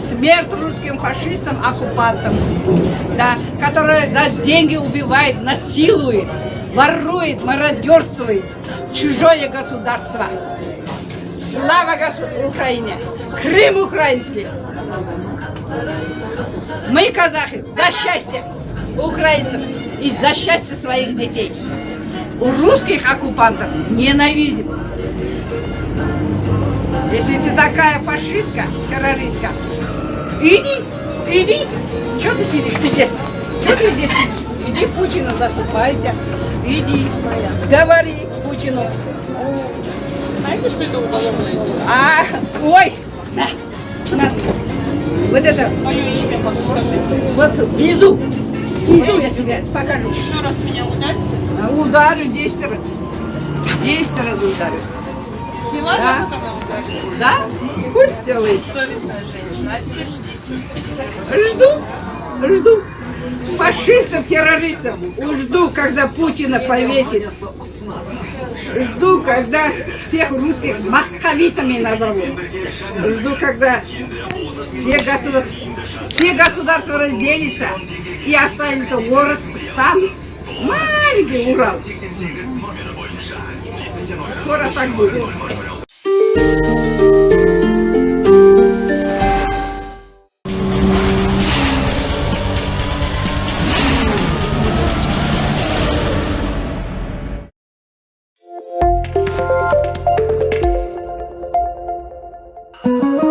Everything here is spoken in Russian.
Смерть русским фашистам, оккупантам, да, которые за деньги убивает, насилует, ворует, мародерствует чужое государство. Слава Украине! Крым украинский! Мы, казахи, за счастье украинцев и за счастье своих детей. У русских оккупантов ненавидим. Если ты такая фашистка, террористка, иди, иди. Что ты сидишь здесь? Что ты здесь сидишь? Иди Путину заступайся. Иди, говори Путину. Знаете, что это уголовное дело? А, ой, на, на. Вот это, Свое имя подскажите. вот внизу, внизу я тебе покажу. Еще раз меня ударите. А Ударю 10 раз. 10 раз ударю. Сняла Да. ударила? Да? Пусть делает. Совестная женщина. А теперь ждите. Жду, жду. Фашистов, террористов. Жду, когда Путина повесит. Жду, когда всех русских московитами назовут. Жду, когда все, государ... все государства разделятся и останется город там Энергия, ура! Скоро так будет. Thank you.